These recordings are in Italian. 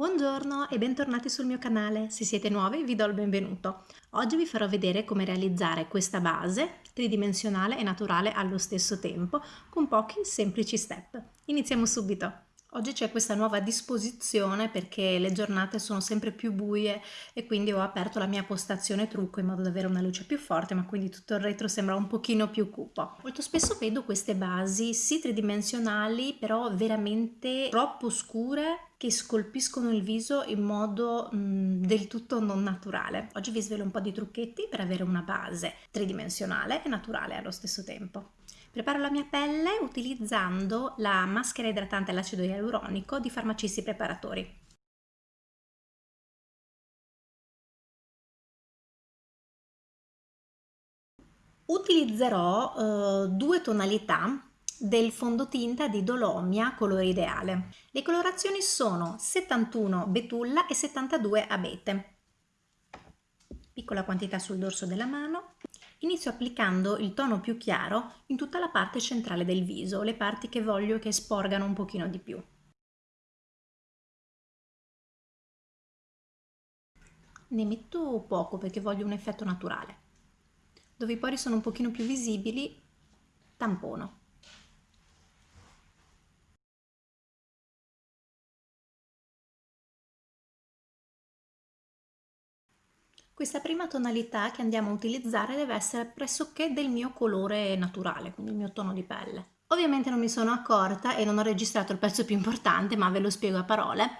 Buongiorno e bentornati sul mio canale, se siete nuovi vi do il benvenuto. Oggi vi farò vedere come realizzare questa base tridimensionale e naturale allo stesso tempo con pochi semplici step. Iniziamo subito! Oggi c'è questa nuova disposizione perché le giornate sono sempre più buie e quindi ho aperto la mia postazione trucco in modo da avere una luce più forte ma quindi tutto il retro sembra un pochino più cupo. Molto spesso vedo queste basi sì tridimensionali però veramente troppo scure che scolpiscono il viso in modo mh, del tutto non naturale. Oggi vi svelo un po' di trucchetti per avere una base tridimensionale e naturale allo stesso tempo. Preparo la mia pelle utilizzando la maschera idratante all'acido ialuronico di Farmacisti Preparatori. Utilizzerò eh, due tonalità del fondotinta di Dolomia colore ideale. Le colorazioni sono 71 betulla e 72 abete. Piccola quantità sul dorso della mano Inizio applicando il tono più chiaro in tutta la parte centrale del viso, le parti che voglio che sporgano un pochino di più. Ne metto poco perché voglio un effetto naturale. Dove i pori sono un pochino più visibili, tampono. Questa prima tonalità che andiamo a utilizzare deve essere pressoché del mio colore naturale, quindi il mio tono di pelle. Ovviamente non mi sono accorta e non ho registrato il pezzo più importante, ma ve lo spiego a parole.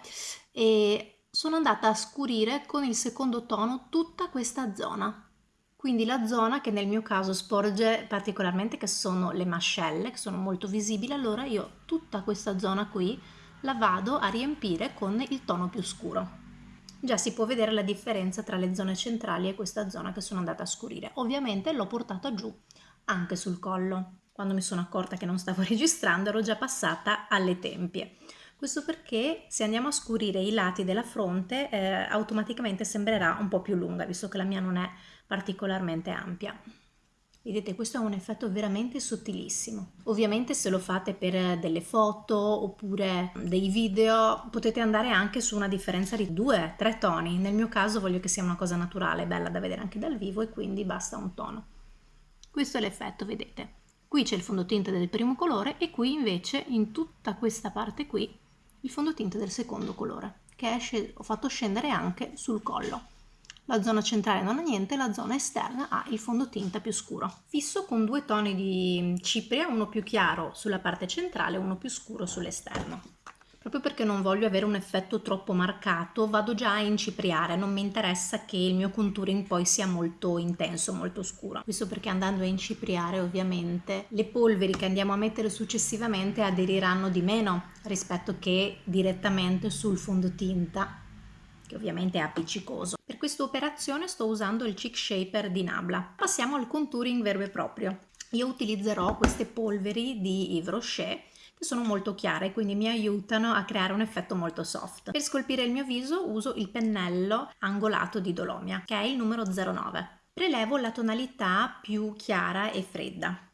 E sono andata a scurire con il secondo tono tutta questa zona. Quindi la zona che nel mio caso sporge particolarmente, che sono le mascelle, che sono molto visibili, allora io tutta questa zona qui la vado a riempire con il tono più scuro già si può vedere la differenza tra le zone centrali e questa zona che sono andata a scurire. Ovviamente l'ho portata giù anche sul collo. Quando mi sono accorta che non stavo registrando ero già passata alle tempie. Questo perché se andiamo a scurire i lati della fronte eh, automaticamente sembrerà un po' più lunga, visto che la mia non è particolarmente ampia. Vedete, questo è un effetto veramente sottilissimo. Ovviamente se lo fate per delle foto oppure dei video potete andare anche su una differenza di 2-3 toni. Nel mio caso voglio che sia una cosa naturale, bella da vedere anche dal vivo e quindi basta un tono. Questo è l'effetto, vedete. Qui c'è il fondotinta del primo colore e qui invece in tutta questa parte qui il fondotinta del secondo colore che ho fatto scendere anche sul collo. La zona centrale non ha niente, la zona esterna ha il fondotinta più scuro. Fisso con due toni di cipria, uno più chiaro sulla parte centrale e uno più scuro sull'esterno. Proprio perché non voglio avere un effetto troppo marcato, vado già a incipriare, non mi interessa che il mio contouring poi sia molto intenso, molto scuro. Questo perché andando a incipriare ovviamente le polveri che andiamo a mettere successivamente aderiranno di meno rispetto che direttamente sul fondotinta che ovviamente è appiccicoso. Per questa operazione sto usando il Cheek Shaper di Nabla. Passiamo al contouring vero e proprio. Io utilizzerò queste polveri di Yves Rocher che sono molto chiare quindi mi aiutano a creare un effetto molto soft. Per scolpire il mio viso uso il pennello angolato di Dolomia che è il numero 09. Prelevo la tonalità più chiara e fredda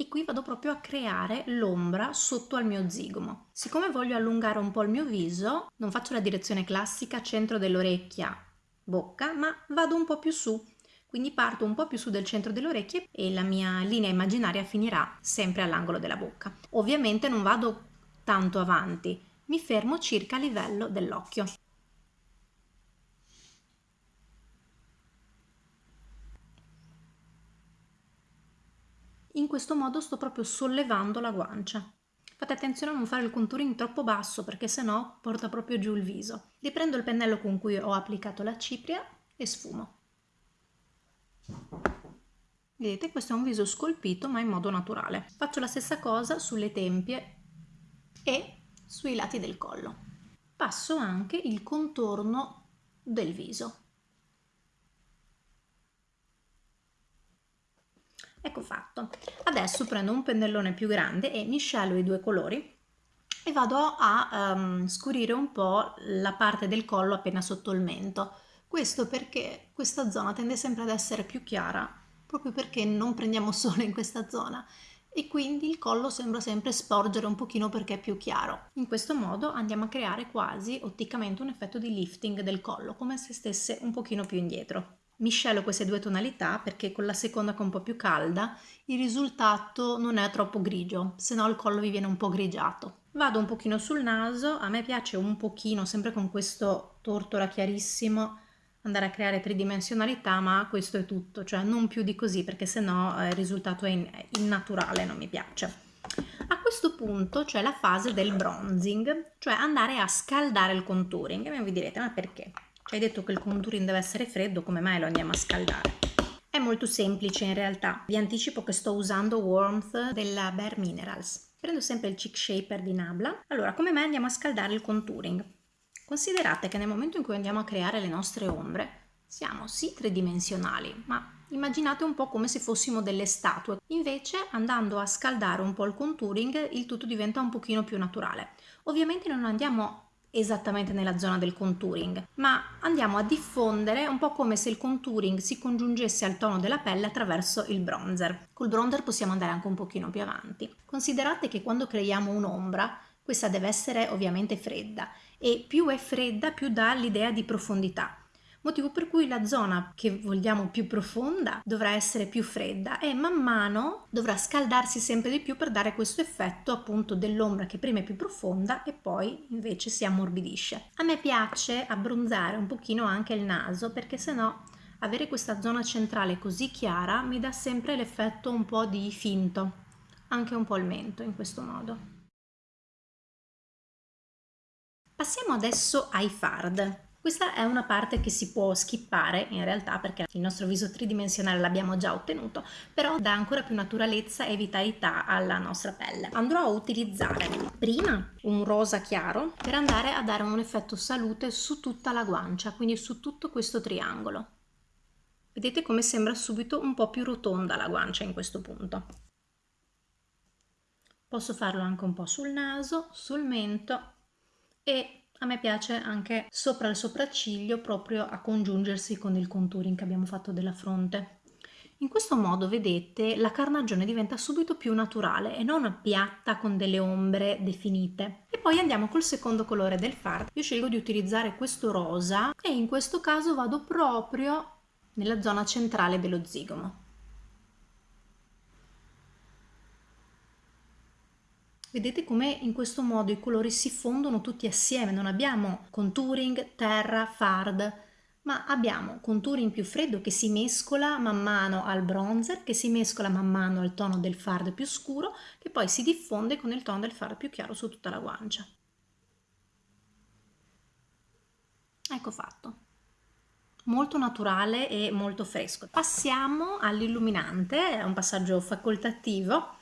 e qui vado proprio a creare l'ombra sotto al mio zigomo. Siccome voglio allungare un po' il mio viso, non faccio la direzione classica centro dell'orecchia, bocca, ma vado un po' più su. Quindi parto un po' più su del centro delle orecchie e la mia linea immaginaria finirà sempre all'angolo della bocca. Ovviamente non vado tanto avanti, mi fermo circa a livello dell'occhio. In questo modo sto proprio sollevando la guancia. Fate attenzione a non fare il contouring troppo basso perché sennò porta proprio giù il viso. Riprendo il pennello con cui ho applicato la cipria e sfumo. Vedete, questo è un viso scolpito ma in modo naturale. Faccio la stessa cosa sulle tempie e sui lati del collo. Passo anche il contorno del viso. Ecco fatto. Adesso prendo un pennellone più grande e miscelo i due colori e vado a um, scurire un po' la parte del collo appena sotto il mento. Questo perché questa zona tende sempre ad essere più chiara, proprio perché non prendiamo sole in questa zona e quindi il collo sembra sempre sporgere un pochino perché è più chiaro. In questo modo andiamo a creare quasi otticamente un effetto di lifting del collo, come se stesse un pochino più indietro. Miscelo queste due tonalità perché con la seconda che è un po' più calda il risultato non è troppo grigio, se no il collo vi viene un po' grigiato. Vado un pochino sul naso, a me piace un pochino, sempre con questo tortora chiarissimo, andare a creare tridimensionalità, ma questo è tutto, cioè non più di così perché sennò eh, il risultato è innaturale, non mi piace. A questo punto c'è la fase del bronzing, cioè andare a scaldare il contouring. E vi direte, ma perché? Ci hai detto che il contouring deve essere freddo, come mai lo andiamo a scaldare? È molto semplice in realtà. Vi anticipo che sto usando Warmth della Bare Minerals. Prendo sempre il Cheek Shaper di Nabla. Allora, come mai andiamo a scaldare il contouring? Considerate che nel momento in cui andiamo a creare le nostre ombre, siamo sì tridimensionali, ma immaginate un po' come se fossimo delle statue. Invece, andando a scaldare un po' il contouring, il tutto diventa un pochino più naturale. Ovviamente non andiamo esattamente nella zona del contouring, ma andiamo a diffondere un po' come se il contouring si congiungesse al tono della pelle attraverso il bronzer. Col bronzer possiamo andare anche un pochino più avanti. Considerate che quando creiamo un'ombra, questa deve essere ovviamente fredda e più è fredda più dà l'idea di profondità motivo per cui la zona che vogliamo più profonda dovrà essere più fredda e man mano dovrà scaldarsi sempre di più per dare questo effetto appunto dell'ombra che prima è più profonda e poi invece si ammorbidisce. A me piace abbronzare un pochino anche il naso perché sennò avere questa zona centrale così chiara mi dà sempre l'effetto un po' di finto, anche un po' il mento in questo modo. Passiamo adesso ai fard. Questa è una parte che si può skippare in realtà perché il nostro viso tridimensionale l'abbiamo già ottenuto, però dà ancora più naturalezza e vitalità alla nostra pelle. Andrò a utilizzare prima un rosa chiaro per andare a dare un effetto salute su tutta la guancia, quindi su tutto questo triangolo. Vedete come sembra subito un po' più rotonda la guancia in questo punto. Posso farlo anche un po' sul naso, sul mento e a me piace anche sopra il sopracciglio proprio a congiungersi con il contouring che abbiamo fatto della fronte. In questo modo, vedete, la carnagione diventa subito più naturale e non piatta con delle ombre definite. E poi andiamo col secondo colore del fard. Io scelgo di utilizzare questo rosa e in questo caso vado proprio nella zona centrale dello zigomo. Vedete come in questo modo i colori si fondono tutti assieme, non abbiamo contouring, terra, fard, ma abbiamo contouring più freddo che si mescola man mano al bronzer, che si mescola man mano al tono del fard più scuro, che poi si diffonde con il tono del fard più chiaro su tutta la guancia. Ecco fatto. Molto naturale e molto fresco. Passiamo all'illuminante, è un passaggio facoltativo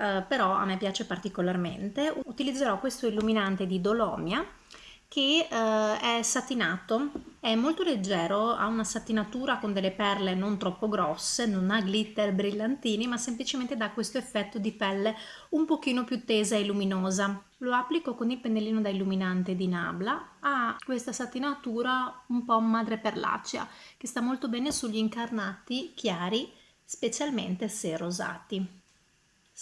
eh, però a me piace particolarmente. Utilizzerò questo illuminante di Dolomia che eh, è satinato, è molto leggero, ha una satinatura con delle perle non troppo grosse, non ha glitter brillantini, ma semplicemente dà questo effetto di pelle un pochino più tesa e luminosa. Lo applico con il pennellino da illuminante di Nabla, ha questa satinatura un po' madreperlacea, che sta molto bene sugli incarnati chiari, specialmente se rosati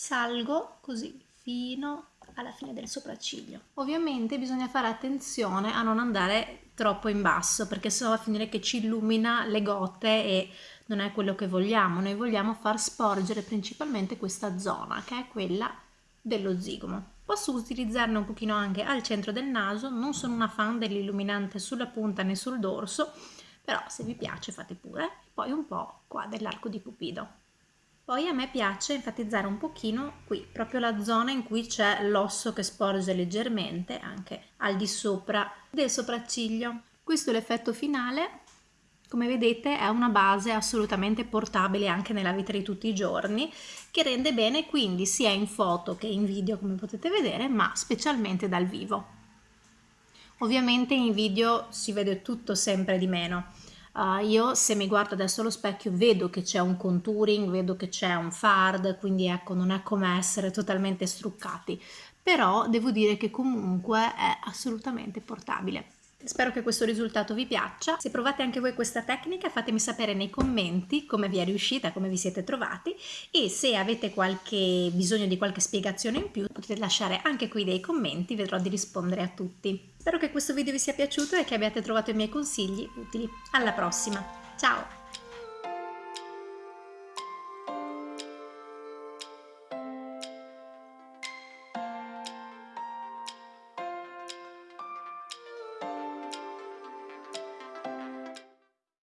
salgo così fino alla fine del sopracciglio. Ovviamente bisogna fare attenzione a non andare troppo in basso perché sennò va a finire che ci illumina le gote e non è quello che vogliamo. Noi vogliamo far sporgere principalmente questa zona che è quella dello zigomo. Posso utilizzarne un pochino anche al centro del naso, non sono una fan dell'illuminante sulla punta né sul dorso, però se vi piace fate pure. Poi un po' qua dell'arco di cupido. Poi a me piace enfatizzare un pochino qui, proprio la zona in cui c'è l'osso che sporge leggermente, anche al di sopra del sopracciglio. Questo è l'effetto finale. Come vedete è una base assolutamente portabile anche nella vita di tutti i giorni, che rende bene quindi sia in foto che in video come potete vedere, ma specialmente dal vivo. Ovviamente in video si vede tutto sempre di meno, Uh, io se mi guardo adesso allo specchio vedo che c'è un contouring, vedo che c'è un fard, quindi ecco non è come essere totalmente struccati, però devo dire che comunque è assolutamente portabile. Spero che questo risultato vi piaccia. Se provate anche voi questa tecnica fatemi sapere nei commenti come vi è riuscita, come vi siete trovati e se avete qualche bisogno di qualche spiegazione in più potete lasciare anche qui dei commenti, vedrò di rispondere a tutti. Spero che questo video vi sia piaciuto e che abbiate trovato i miei consigli utili. Alla prossima! Ciao!